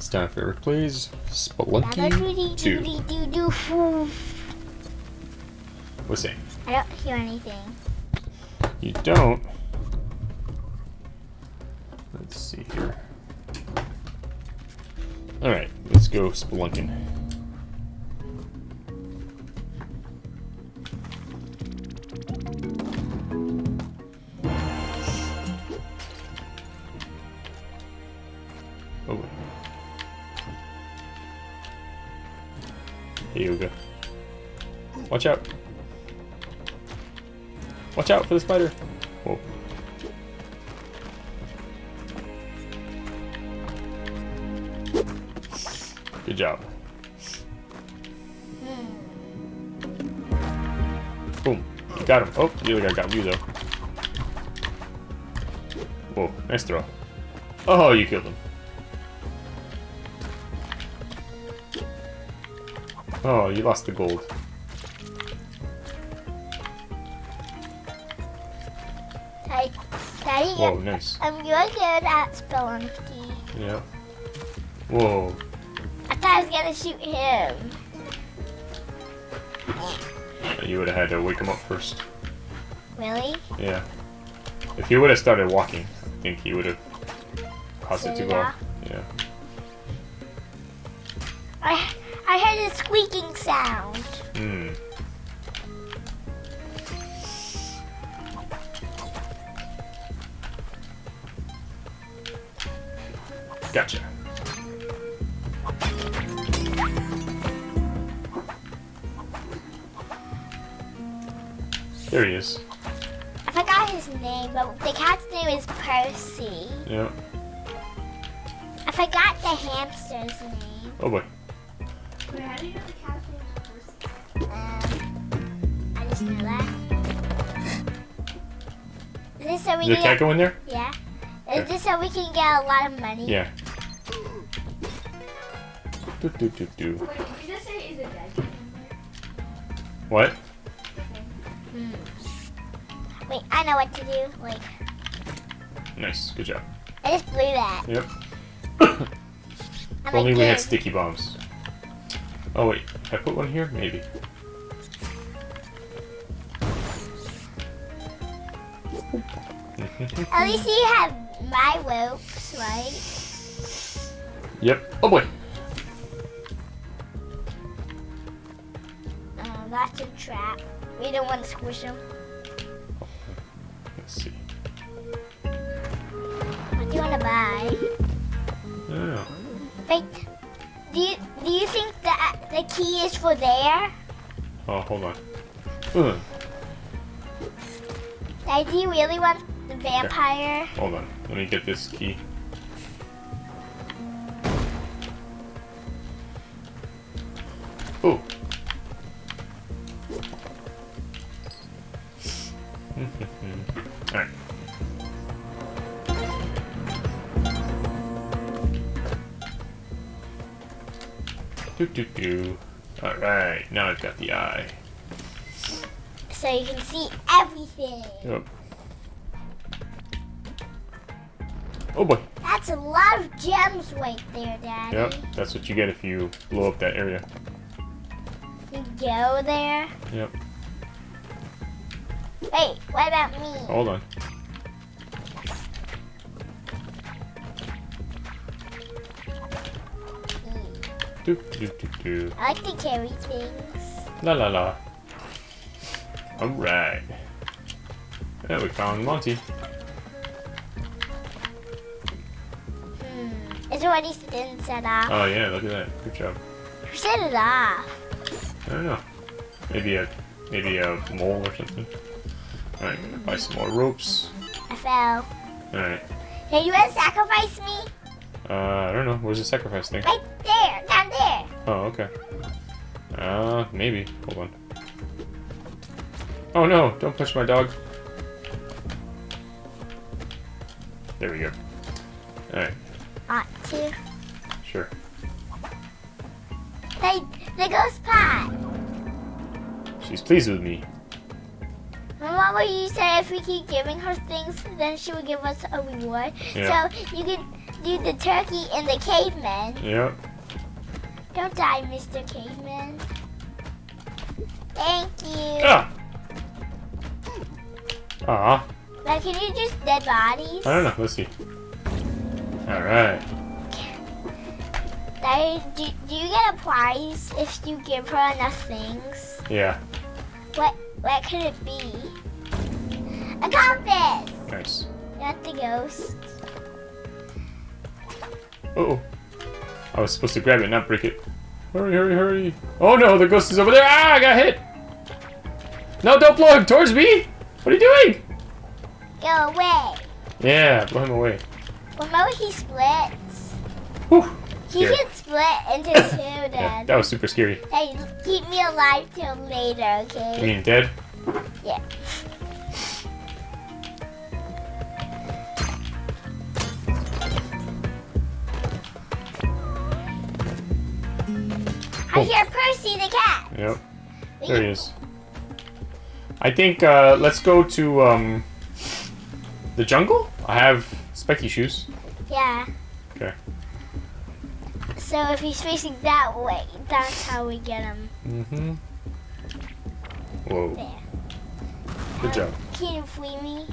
It's time for Eric Plays Spelunky 2. What's that? I don't hear anything. You don't? Let's see here. Alright, let's go spelunking. Watch out. Watch out for the spider. Whoa. Good job. Boom. Got him. Oh, the other guy got you though. Whoa, nice throw. Oh, you killed him. Oh, you lost the gold. Daddy, Whoa, nice. um, you're good at Spelunky. Yeah. Whoa. I thought I was gonna shoot him. You would have had to wake him up first. Really? Yeah. If he would have started walking, I think he would have caused it to go off. Yeah. I I heard a squeaking sound. Hmm. Gotcha. There he is. I forgot his name, but the cat's name is Percy. Yeah. I forgot the hamster's name. Oh boy. Wait, how do you know the cat's name is Percy? Um, I just know that. Is this so we Is the can cat get, go in there? yeah? Okay. Is this so we can get a lot of money? Yeah. Do, do, do, do. Wait, did you just say is it dead cat in What? Hmm. Wait, I know what to do. Like, Nice. Good job. I just blew that. Yep. If only we had sticky bombs. Oh wait, I put one here? Maybe. At least you have my ropes, right? yep. Oh boy. Trap. We don't want to squish them. Let's see. What do you want to buy? Oh. Wait, do you, do you think that the key is for there? Oh, hold on. Ugh. Do you really want the vampire? Hold on. Let me get this key. Alright. Do do do. Alright, now I've got the eye. So you can see everything. Yep. Oh boy. That's a lot of gems right there, Daddy. Yep, that's what you get if you blow up that area. You go there. Yep. Wait, what about me? Hold on. Do do do do. I like to carry things. La la la. Alright. Yeah, we found Monty. Hmm. It's already been set off. Oh yeah, look at that. Good job. Who set it off? I don't know. Maybe a maybe a mole or something. Alright, gonna buy some more ropes. I fell. Alright. Hey, you want to sacrifice me? Uh I don't know. Where's the sacrifice thing? Right there, down there. Oh, okay. Uh maybe. Hold on. Oh no, don't push my dog. There we go. Alright, Ought to. sure. Hey, the ghost pot. She's pleased with me. Remember what you said if we keep giving her things, then she would give us a reward. Yeah. So you can do the turkey and the caveman. Yep. Don't die, Mr. Caveman. Thank you. Ah! Aw. Now, can you just dead bodies? I don't know. Let's see. Alright. Now, do, do you get a prize if you give her enough things? Yeah. What what could it be? Compass! Nice. Not the ghost. Uh oh. I was supposed to grab it, not break it. Hurry, hurry, hurry. Oh no, the ghost is over there. Ah, I got hit. No, don't blow him towards me. What are you doing? Go away. Yeah, blow him away. Remember he splits? Whew. He Scary. can split into two, Yeah, Dad. that was super scary. Hey, keep me alive till later, okay? You mean dead? Yeah. I hear Percy the cat. Yep. There he is. I think uh, let's go to um, the jungle. I have specky shoes. Yeah. Okay. So if he's facing that way, that's how we get him Mm-hmm. Whoa. there. Good job. Can you free me?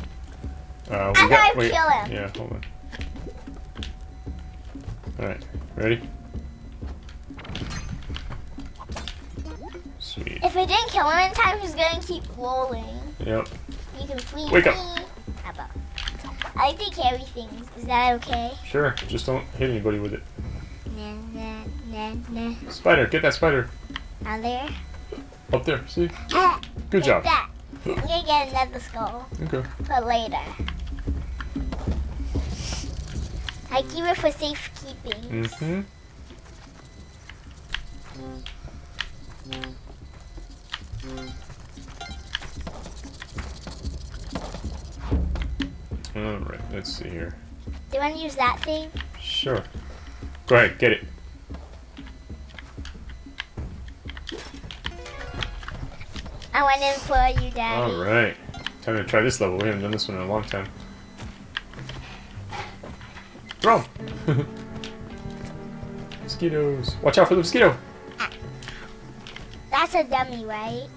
Uh, I'm gonna wait, kill him. Yeah, hold on. Alright, ready? Sweet. If I didn't kill him in time, he's gonna keep rolling. Yep. You can free Wake me. up. I like to carry things. Is that okay? Sure. Just don't hit anybody with it. Nah, nah, nah, nah. Spider, get that spider. Now there. Up there, see? Ah, Good job. That. I'm gonna get another skull Okay. for later. I keep it for safekeeping. Mm-hmm. Alright, let's see here. Do you want to use that thing? Sure. Go ahead, get it. I went in for you, Daddy. Alright. Time to try this level. We haven't done this one in a long time. Throw. Mosquitoes. Watch out for the mosquito. That's a dummy, right?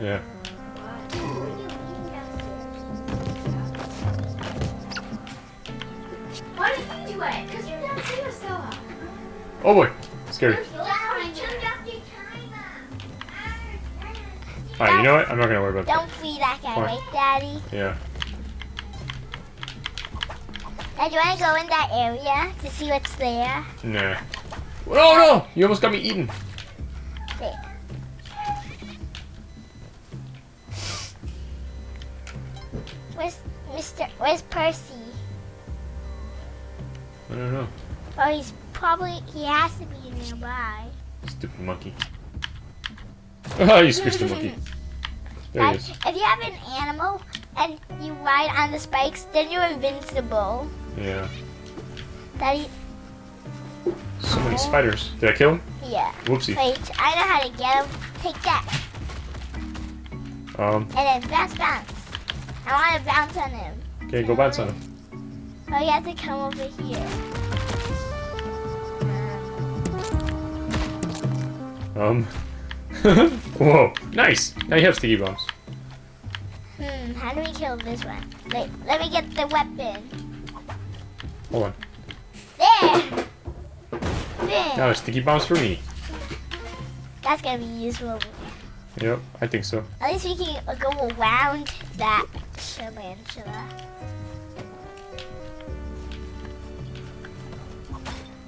Yeah. Why did you do it? Because you're downstairs, Stella. Oh boy. Scary. Alright, you know what? I'm not gonna worry about that. Don't free that guy, Fine. right, Daddy? Yeah. Now, do you want to go in that area to see what's there? Nah. Oh no! You almost got me eaten. Mr. Where's Percy? I don't know. Oh, he's probably he has to be nearby. Stupid monkey. Ah, you squished the monkey. There he is. if you have an animal and you ride on the spikes, then you're invincible. Yeah. Daddy, So many spiders. Did I kill him? yeah. Whoopsie. Wait, I know how to get him. Take that, Um, and then bounce, bounce. I want to bounce on him. Okay, go bounce on him. Oh, you have to come over here. Um. Whoa. Nice. Now you have sticky bombs. Hmm, how do we kill this one? Wait, let me get the weapon. Hold on. There! There! Now sticky bombs for me. That's gonna be useful. Yep, I think so. At least we can go around that tarantula.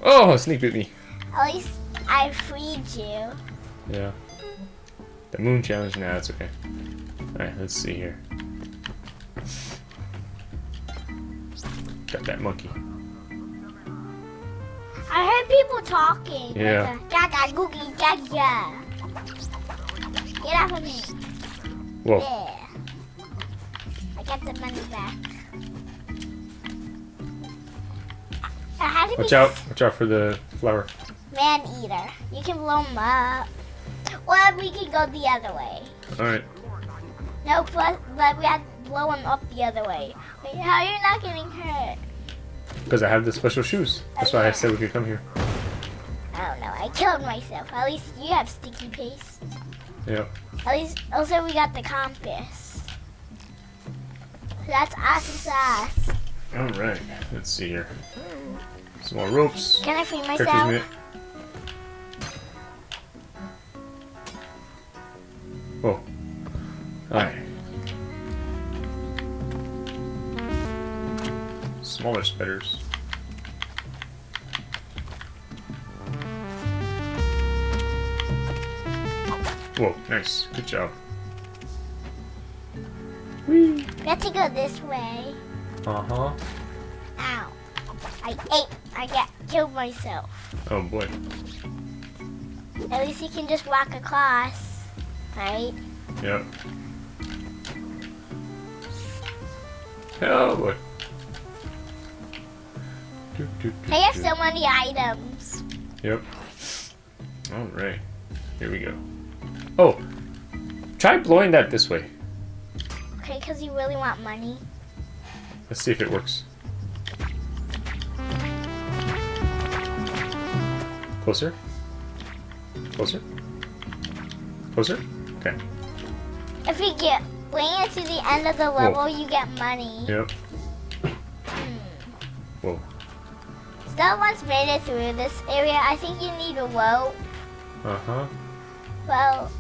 Oh, sneak bit me. At least I freed you. Yeah. The moon challenge? Nah, that's okay. Alright, let's see here. Got that monkey. I heard people talking. Yeah. Gaga, googie, gaga. Get off of me. Whoa. There. I got the money back. Watch out. Watch out for the flower. Man eater. You can blow him up. Or we can go the other way. Alright. No, but, but we have to blow him up the other way. Wait, how are you not getting hurt? Because I have the special shoes. That's why I said we could come here. I don't know. I killed myself. At least you have sticky paste. Yep. At least, also we got the compass. That's awesome sauce. Alright, let's see here. Some more ropes. Can I free myself? minute. Whoa. Alright. Smaller spiders. Whoa, nice. Good job. We have to go this way. Uh-huh. Ow. I ate. I get killed myself. Oh boy. At least you can just walk across. Right? Yep. Oh boy. Do, do, do, I have so many items. Yep. Alright. Here we go. Oh! Try blowing that this way. Okay, because you really want money. Let's see if it works. Closer? Closer? Closer? Okay. If you get way into the end of the level, you get money. Yep. Hmm. Whoa. Still once made it through this area. I think you need a rope. Uh-huh. Well,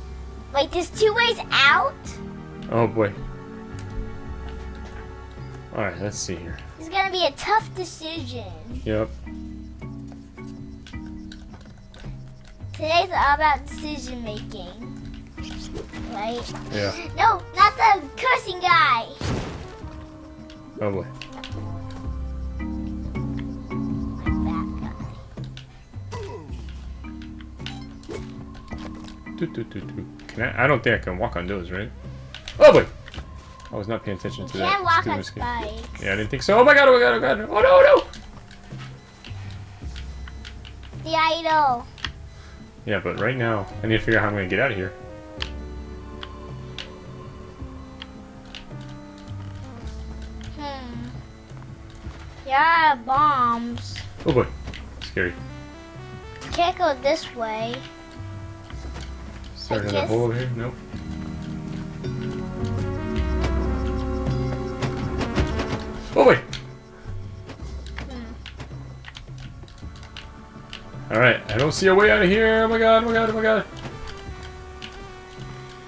wait, there's two ways out? Oh boy. Alright, let's see here. It's gonna be a tough decision. Yep. Today's all about decision making. Right? Yeah. No, not the cursing guy. Oh boy. Do, do, do, do. Can I? I don't think I can walk on those, right? Oh boy! I was not paying attention You to that. can't walk on escape. spikes. Yeah, I didn't think so. Oh my god! Oh my god! Oh my god! Oh no! No! The idol. Yeah, but right now I need to figure out how I'm gonna get out of here. Hmm. Yeah, bombs. Oh boy! Scary. Can't go this way. Is there another hole over here? Nope. Oh boy! Alright, I don't see a way out of here. Oh my god, oh my god, oh my god.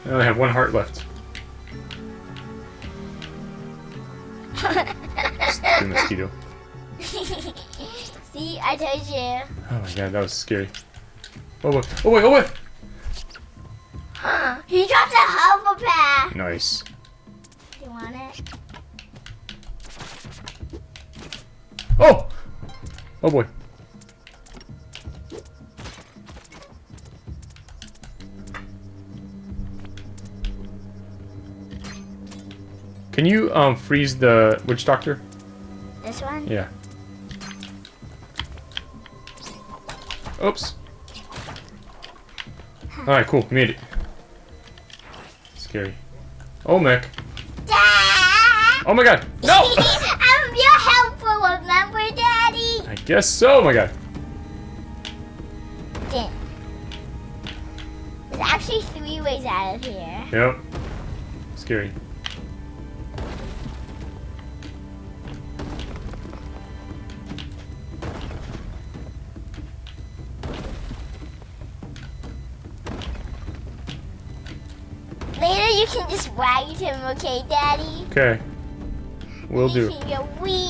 I only have one heart left. Stupid mosquito. See, I told you. Oh my god, that was scary. Oh boy, oh boy, oh boy! he dropped a hover pack. Nice. Do you want it? Oh! Oh boy. Can you um freeze the witch doctor? This one? Yeah. Oops. Alright, cool. Made it. Scary. Oh, mech. Dad! Oh my god. No! I'm your helpful, remember, Daddy? I guess so. Oh my god. There's actually three ways out of here. Yep. Scary. Just ride him, okay, Daddy? Okay. we'll do. can go wee.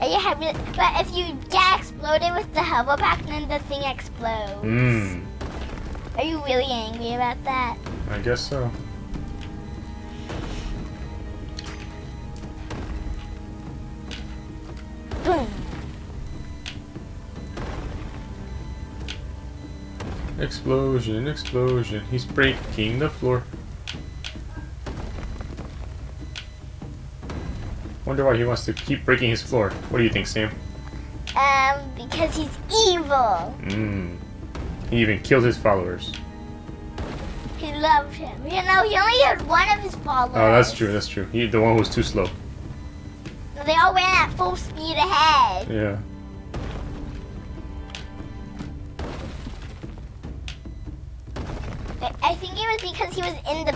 And you have it, but if you get exploded with the hover pack, then the thing explodes. Mmm. Are you really angry about that? I guess so. Explosion, explosion. He's breaking the floor. Wonder why he wants to keep breaking his floor. What do you think, Sam? Um, because he's evil. Mmm. He even killed his followers. He loved him. You know, he only had one of his followers. Oh, that's true, that's true. He, the one who was too slow. They all ran at full speed ahead. Yeah.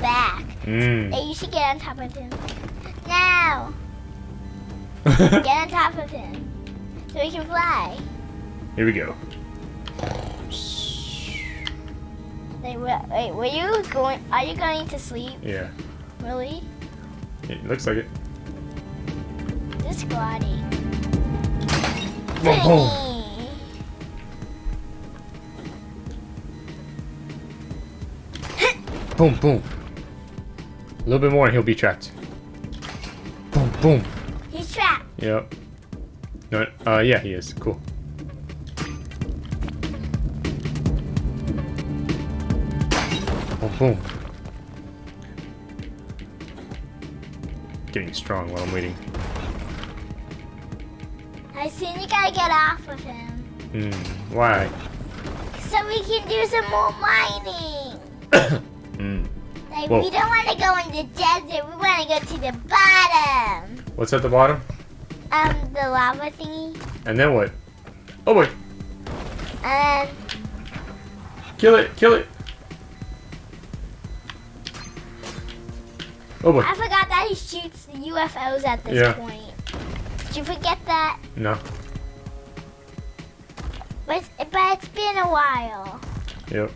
Back. Mm. Hey, you should get on top of him. Now, get on top of him. So he can fly. Here we go. Wait, wait, were you going, are you going to sleep? Yeah. Really? It looks like it. This. Boom, boom. Boom, boom. A little bit more and he'll be trapped. Boom, boom. He's trapped. Yep. No, uh, yeah, he is. Cool. Boom, boom. Getting strong while I'm waiting. I soon you gotta get off of him. Hmm. Why? So we can do some more mining. Whoa. we don't want to go in the desert. We want to go to the bottom. What's at the bottom? Um, the lava thingy. And then what? Oh boy! And Kill it! Kill it! Oh boy! I forgot that he shoots the UFOs at this Yeah. point. Did you forget that? No. But it's, but it's been a while. Yep.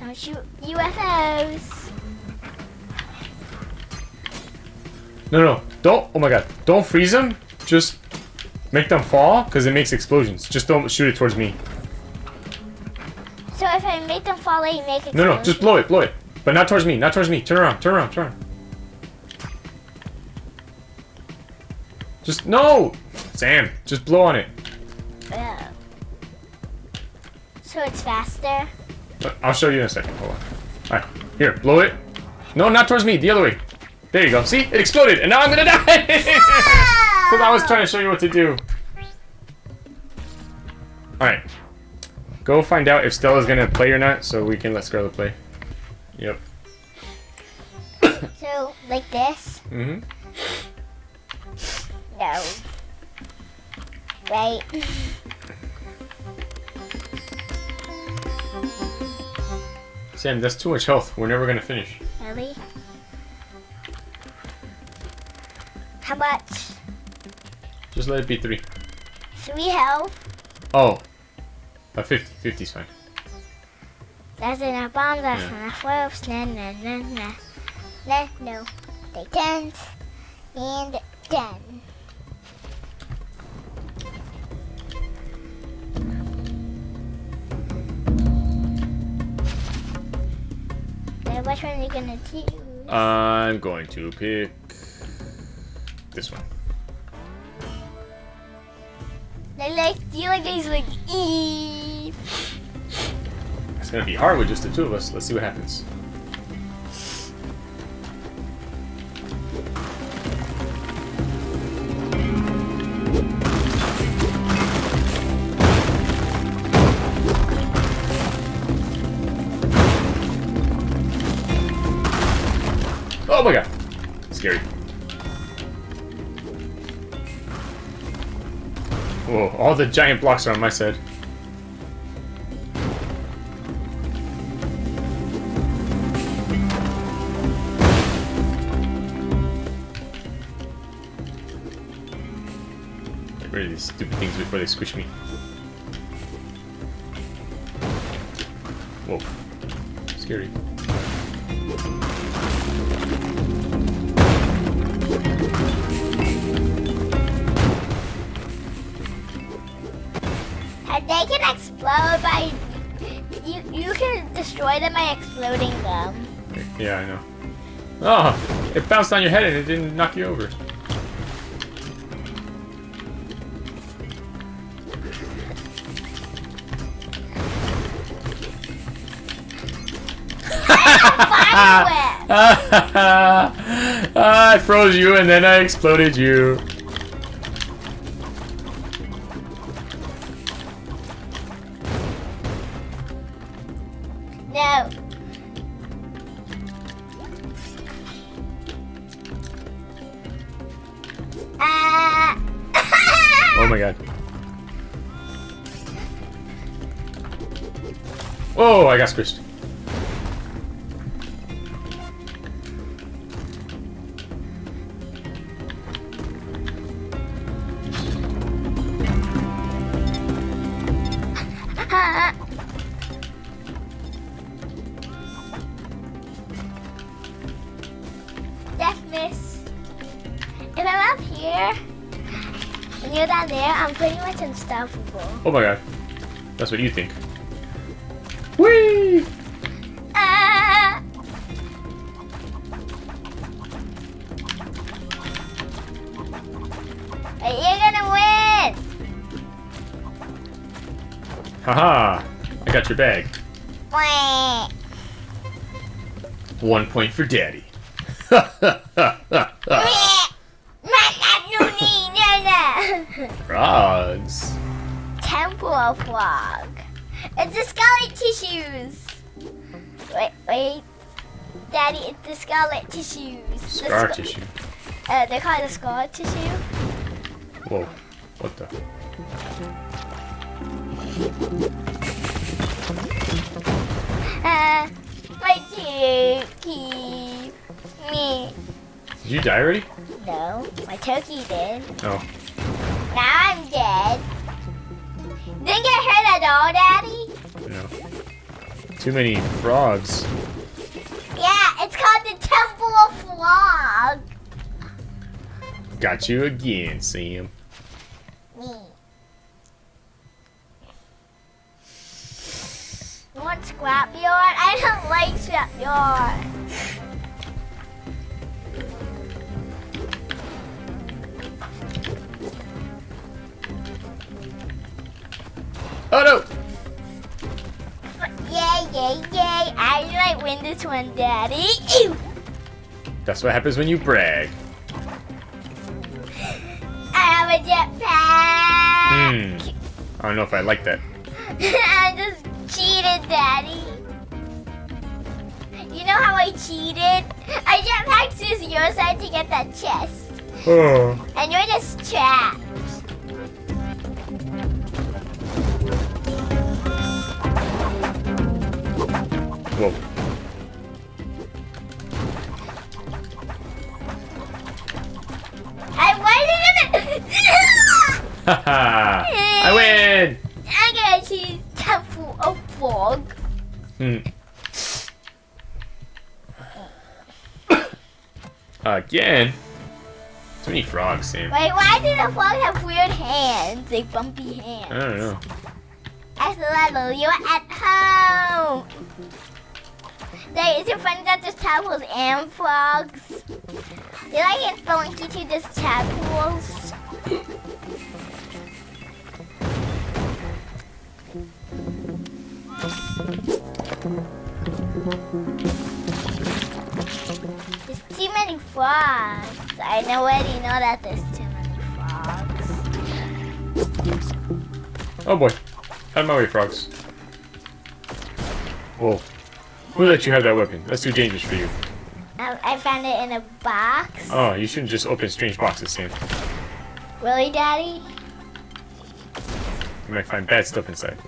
Don't shoot UFOs. No, no, don't. Oh my god! Don't freeze them. Just make them fall because it makes explosions. Just don't shoot it towards me. So if I make them fall, they make it. No, no, just blow it, blow it, but not towards me. Not towards me. Turn around. Turn around. Turn around. Just no, Sam. Just blow on it. Yeah. So it's faster. I'll show you in a second. Hold on. All right, here, blow it. No, not towards me. The other way. There you go. See, it exploded, and now I'm gonna die. Because I was trying to show you what to do. Alright. Go find out if Stella's gonna play or not, so we can let Scarlet play. Yep. So like this. Mm-hmm. No. Right. Sam, that's too much health. We're never gonna finish. Really? How much? Just let it be three. Three health. Oh. Uh, 50. 50 is fine. That's enough bombs. That's Yeah. enough ropes. Nah, nah, nah, nah. Nah, no. They can't. And done. Which one are you gonna choose? I'm going to pick this one. They like, you like these like e? It's gonna be hard with just the two of us. Let's see what happens. Whoa, all the giant blocks are on my side. Get rid of these stupid things before they squish me. Whoa. Scary. By. You you can destroy them by exploding them. Yeah, I know. Oh, it bounced on your head and it didn't knock you over. I froze you and then I exploded you. Much unstoppable. Oh my god. That's what you think. Whee! Ah! You're gonna win! Haha! I got your bag. One point for daddy. Frogs. Temple of Frog. It's the scarlet tissues. Wait, wait. Daddy, it's the scarlet tissues. The Scar sc- tissue. Uh, they call it the scar tissue. Whoa. What the? Uh, my turkey. Me. Did you die already? No, my turkey did. Oh. Now I'm dead. Didn't get hurt at all, Daddy? No. Too many frogs. Yeah, it's called the Temple of Frog. Got you again, Sam. Me. You want scrapyard? I don't like scrapyard. Oh no! Yay, yay, yay. I might win this one, Daddy. Ew. That's what happens when you brag. I have a jetpack. Hmm. I don't know if I like that. I just cheated, Daddy. You know how I cheated? I jetpacked to your side to get that chest. Oh. And you're just trapped. Whoa. I. Haha! I win! I'm gonna choose Temple of Fog. Hmm. Again? Too many frogs, Sam. Wait, why do the frogs have weird hands? Like bumpy hands. I don't know. Axolotl, you're at home. There, is it funny that there's tadpoles and frogs? Did I get funky to this tadpoles? There's too many frogs. I already know that there's too many frogs. Oh boy. Out of my way, frogs. Whoa. Who let you have that weapon? That's too dangerous for you. I, I found it in a box. Oh, you shouldn't just open strange boxes, Sam. Really, Daddy? You might find bad stuff inside.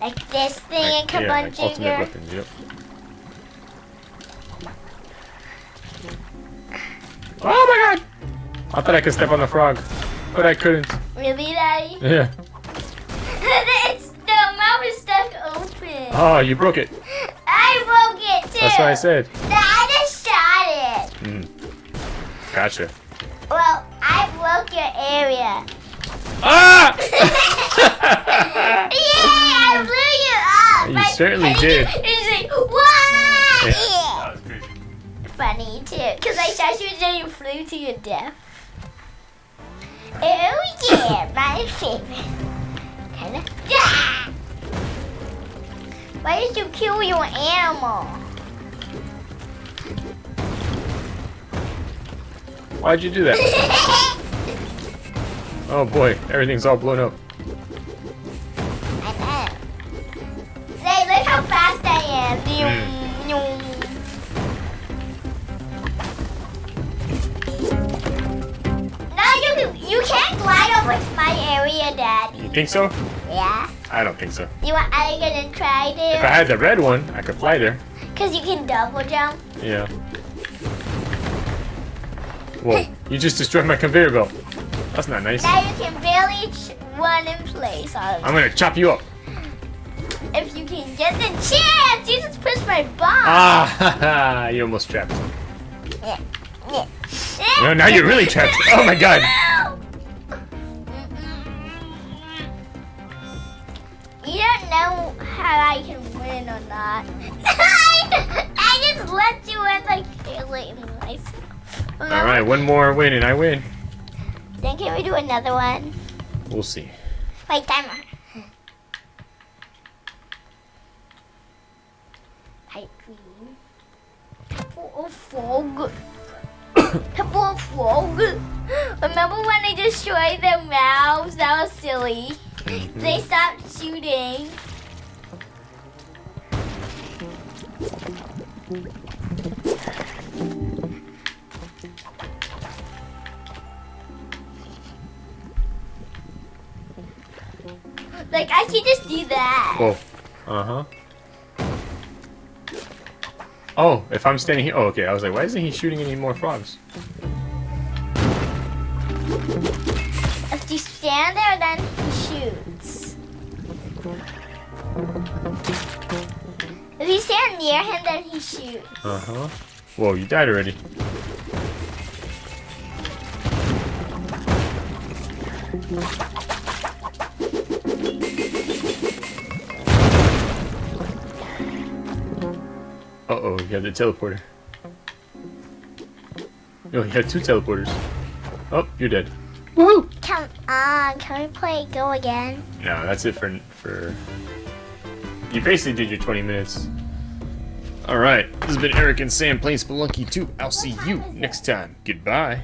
Like this thing in Like, yeah, like ultimate weapons, yep. Oh my god! I thought I could step on the frog, but I couldn't. Really, Daddy? Yeah. Oh, you broke it. I broke it too. That's what I said. I just shot it. Hmm. Gotcha. Well, I broke your area. Ah! Yay! I blew you up. You certainly and did. You, it's like, what? Yeah, that was crazy. Funny too, because I shot you and you flew to your death. Oh yeah, my favorite. Kinda. Yeah! Why did you kill your animal? Why'd you do that? Oh boy, everything's all blown up. I know. Say, look how fast I am. Hmm. Nyum. No, you you can't glide was my area, Daddy. You think so? Yeah. I don't think so. You want? Are you gonna try If I had the red one, I could fly there. Cause you can double jump. Yeah. Whoa, you just destroyed my conveyor belt. That's not nice. Now you can barely run in place. On I'm gonna chop you up. if you can get the chance, you just push my bomb. Ah, ha, ha, you almost trapped. Yeah. Yeah. No, now you're really trapped. Oh my god. Don't know how I can win or not. I just let you in like killing myself. All right, one more win and I win. Then can we do another one? We'll see. Wait, timer. Full of fog. Full of fog. Remember when they destroyed their mouths? That was silly. They stopped shooting. Like I can just do that. Whoa. Uh huh. Oh, if I'm standing here. Oh, okay. I was like, why isn't he shooting any more frogs? If you stand there, then he shoots. If you stand near him, then he shoots. Uh huh. Whoa, you died already. Uh oh, you have the teleporter. Oh, you have two teleporters. Oh, you're dead. Woohoo! On, can we play Go again? No, that's it for for. You basically did your 20 minutes. All right, this has been Eric and Sam playing Spelunky 2. I'll see you next time. Goodbye.